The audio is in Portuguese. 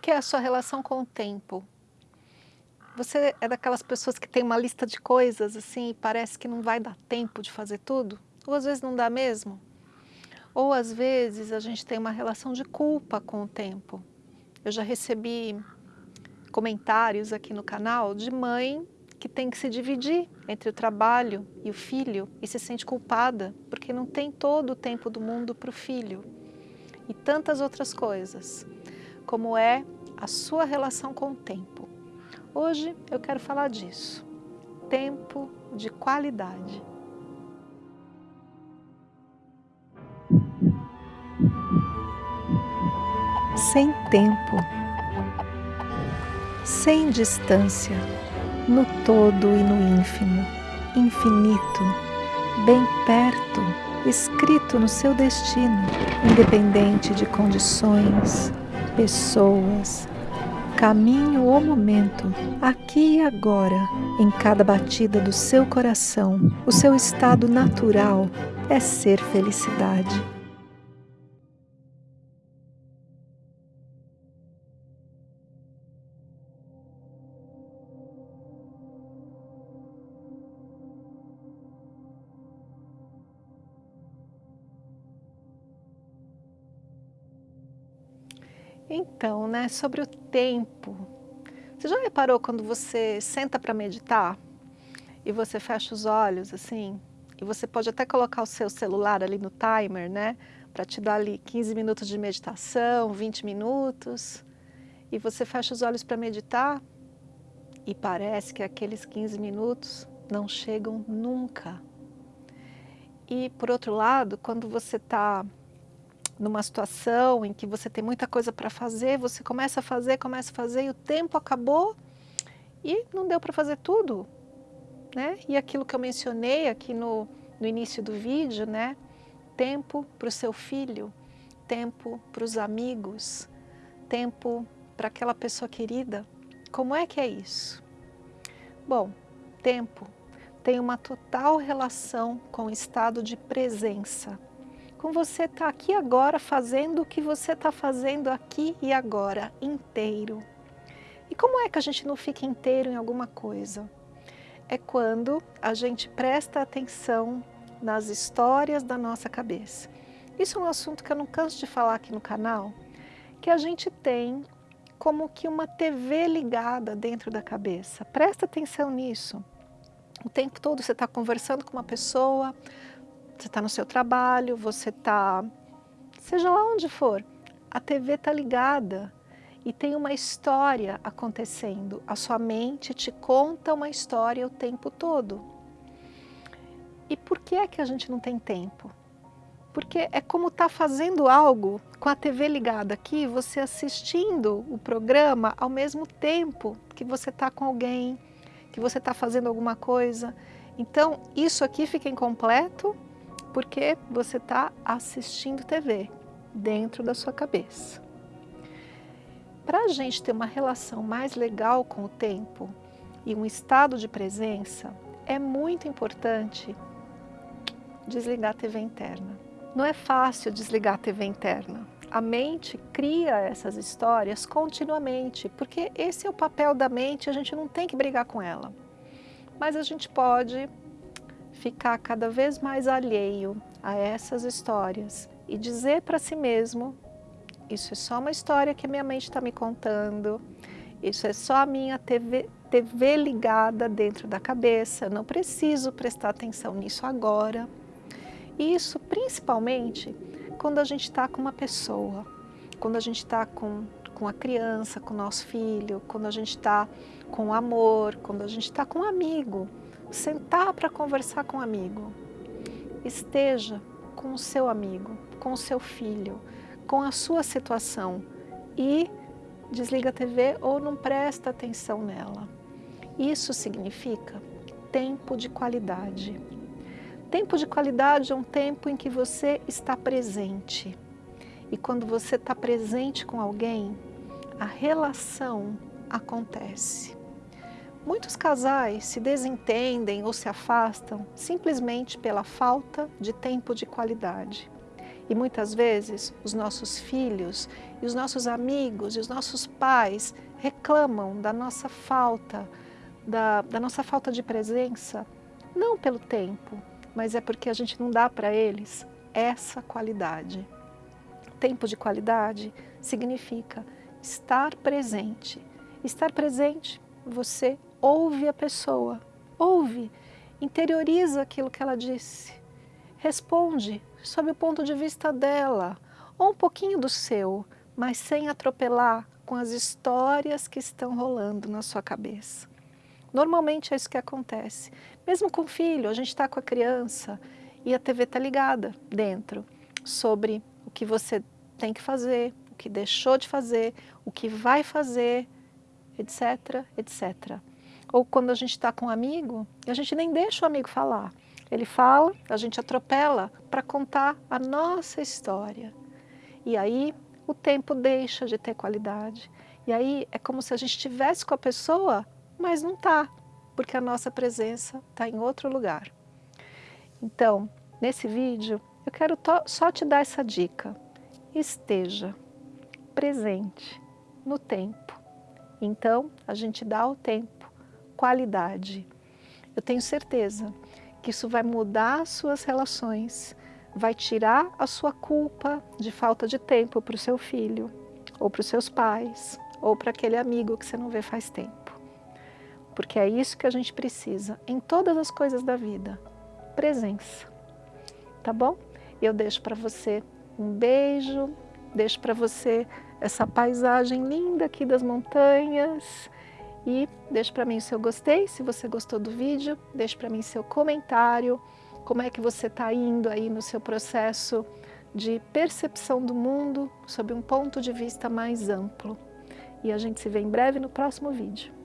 que é a sua relação com o tempo? Você é daquelas pessoas que tem uma lista de coisas assim e parece que não vai dar tempo de fazer tudo? Ou às vezes não dá mesmo? Ou às vezes a gente tem uma relação de culpa com o tempo. Eu já recebi comentários aqui no canal de mãe que tem que se dividir entre o trabalho e o filho e se sente culpada porque não tem todo o tempo do mundo para o filho. E tantas outras coisas, como é a sua relação com o tempo. Hoje eu quero falar disso. Tempo de qualidade. Sem tempo, sem distância, no todo e no ínfimo, infinito, bem perto, escrito no seu destino, independente de condições, pessoas, caminho ou momento, aqui e agora, em cada batida do seu coração, o seu estado natural é ser felicidade. Então, né, sobre o tempo. Você já reparou quando você senta para meditar e você fecha os olhos assim? E você pode até colocar o seu celular ali no timer, né? Para te dar ali 15 minutos de meditação, 20 minutos. E você fecha os olhos para meditar e parece que aqueles 15 minutos não chegam nunca. E por outro lado, quando você está numa situação em que você tem muita coisa para fazer, você começa a fazer, começa a fazer e o tempo acabou e não deu para fazer tudo. Né? E aquilo que eu mencionei aqui no, no início do vídeo, né? tempo para o seu filho, tempo para os amigos, tempo para aquela pessoa querida. Como é que é isso? Bom, tempo tem uma total relação com o estado de presença com você estar tá aqui agora fazendo o que você está fazendo aqui e agora, inteiro. E como é que a gente não fica inteiro em alguma coisa? É quando a gente presta atenção nas histórias da nossa cabeça. Isso é um assunto que eu não canso de falar aqui no canal, que a gente tem como que uma TV ligada dentro da cabeça. Presta atenção nisso. O tempo todo você está conversando com uma pessoa, você está no seu trabalho, você está, seja lá onde for, a TV está ligada e tem uma história acontecendo. A sua mente te conta uma história o tempo todo. E por que é que a gente não tem tempo? Porque é como estar tá fazendo algo com a TV ligada aqui, você assistindo o programa ao mesmo tempo que você está com alguém, que você está fazendo alguma coisa. Então, isso aqui fica incompleto porque você está assistindo TV dentro da sua cabeça. Para a gente ter uma relação mais legal com o tempo e um estado de presença, é muito importante desligar a TV interna. Não é fácil desligar a TV interna. A mente cria essas histórias continuamente, porque esse é o papel da mente, a gente não tem que brigar com ela. Mas a gente pode ficar cada vez mais alheio a essas histórias e dizer para si mesmo, isso é só uma história que a minha mente está me contando, isso é só a minha TV, TV ligada dentro da cabeça, não preciso prestar atenção nisso agora. Isso principalmente quando a gente está com uma pessoa, quando a gente está com, com a criança, com o nosso filho, quando a gente está com amor, quando a gente está com um amigo, sentar para conversar com um amigo. Esteja com o seu amigo, com o seu filho, com a sua situação e desliga a TV ou não presta atenção nela. Isso significa tempo de qualidade. Tempo de qualidade é um tempo em que você está presente. E quando você está presente com alguém, a relação acontece. Muitos casais se desentendem ou se afastam simplesmente pela falta de tempo de qualidade. E muitas vezes os nossos filhos e os nossos amigos e os nossos pais reclamam da nossa falta, da, da nossa falta de presença, não pelo tempo, mas é porque a gente não dá para eles essa qualidade. Tempo de qualidade significa estar presente. Estar presente, você ouve a pessoa, ouve, interioriza aquilo que ela disse, responde sob o ponto de vista dela, ou um pouquinho do seu, mas sem atropelar com as histórias que estão rolando na sua cabeça. Normalmente é isso que acontece. Mesmo com o filho, a gente está com a criança e a TV está ligada dentro sobre o que você tem que fazer, o que deixou de fazer, o que vai fazer, etc, etc. Ou quando a gente está com um amigo, a gente nem deixa o amigo falar. Ele fala, a gente atropela para contar a nossa história. E aí o tempo deixa de ter qualidade. E aí é como se a gente estivesse com a pessoa, mas não está, porque a nossa presença está em outro lugar. Então, nesse vídeo, eu quero só te dar essa dica. Esteja presente no tempo. Então, a gente dá ao tempo qualidade. Eu tenho certeza que isso vai mudar as suas relações, vai tirar a sua culpa de falta de tempo para o seu filho, ou para os seus pais, ou para aquele amigo que você não vê faz tempo. Porque é isso que a gente precisa em todas as coisas da vida, presença. Tá bom? Eu deixo para você um beijo, deixo para você essa paisagem linda aqui das montanhas, e deixe para mim o seu gostei, se você gostou do vídeo, deixe para mim seu comentário, como é que você está indo aí no seu processo de percepção do mundo sob um ponto de vista mais amplo. E a gente se vê em breve no próximo vídeo.